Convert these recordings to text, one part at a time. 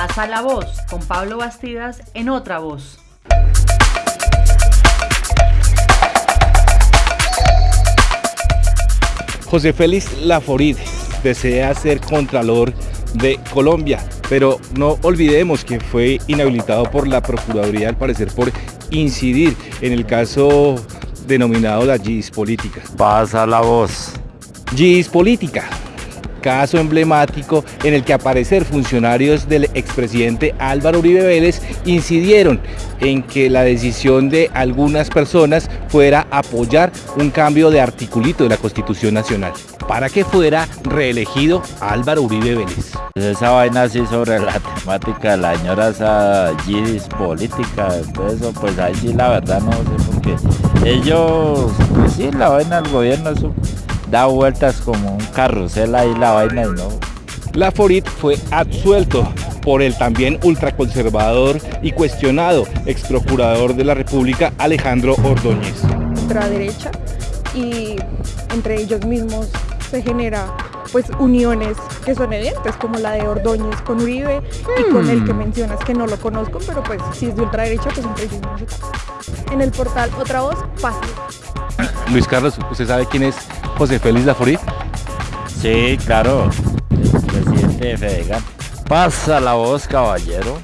Pasa la voz con Pablo Bastidas en otra voz. José Félix Laforid desea ser Contralor de Colombia, pero no olvidemos que fue inhabilitado por la Procuraduría, al parecer por incidir en el caso denominado la GIS política. Pasa la voz. GIS política, caso emblemático en el que aparecer funcionarios del expresidente Álvaro Uribe Vélez incidieron en que la decisión de algunas personas fuera apoyar un cambio de articulito de la Constitución Nacional para que fuera reelegido Álvaro Uribe Vélez. Pues esa vaina así sobre la temática de la señora esa política, todo eso, pues ahí sí la verdad no sé por qué. Ellos, pues sí, la vaina del gobierno eso da vueltas como un carrusel ahí la vaina y no. La Forit fue absuelto por el también ultraconservador y cuestionado ex procurador de la República Alejandro Ordóñez. Ultraderecha y entre ellos mismos se genera pues uniones que son evidentes como la de Ordóñez con Uribe y con el que hmm. mencionas que no lo conozco pero pues si es de ultraderecha pues entre ellos En el portal Otra Voz, fácil. Luis Carlos, ¿usted sabe quién es José Félix Laforit? Sí, claro, el presidente de Fedegan. Pasa la voz, caballero.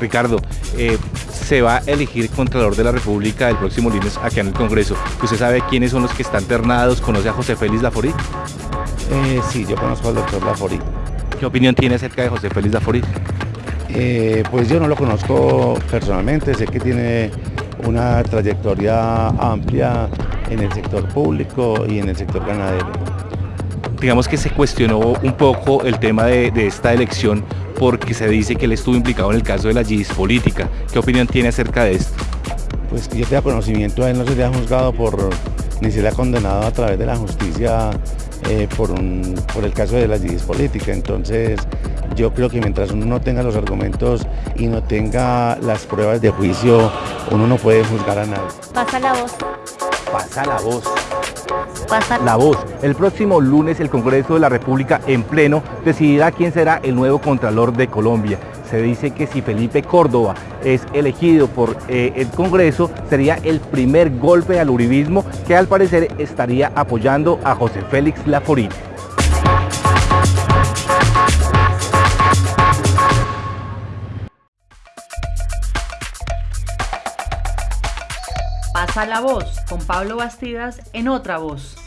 Ricardo, eh, se va a elegir Contralor de la República el próximo lunes aquí en el Congreso. ¿Usted sabe quiénes son los que están ternados? ¿Conoce a José Félix Laforit? Eh, sí, yo conozco al doctor Laforit. ¿Qué opinión tiene acerca de José Félix Laforit? Eh, pues yo no lo conozco personalmente, sé que tiene una trayectoria amplia en el sector público y en el sector ganadero. Digamos que se cuestionó un poco el tema de, esta elección porque se dice que él estuvo implicado en el caso de la GIS política. ¿Qué opinión tiene acerca de esto? Pues que yo tenga conocimiento, a él no se le ha juzgado por, ni se le ha condenado a través de la justicia eh, por, por el caso de la GIS política. Entonces, yo creo que mientras uno no tenga los argumentos y no tenga las pruebas de juicio, uno no puede juzgar a nadie. Pasa la voz. Pasa la voz. Pasa la voz. El próximo lunes el Congreso de la República en pleno decidirá quién será el nuevo Contralor de Colombia. Se dice que si Felipe Córdoba es elegido por eh, el Congreso, sería el primer golpe al uribismo que al parecer estaría apoyando a José Félix Laforit. Pasa la voz con Pablo Bastidas en otra voz.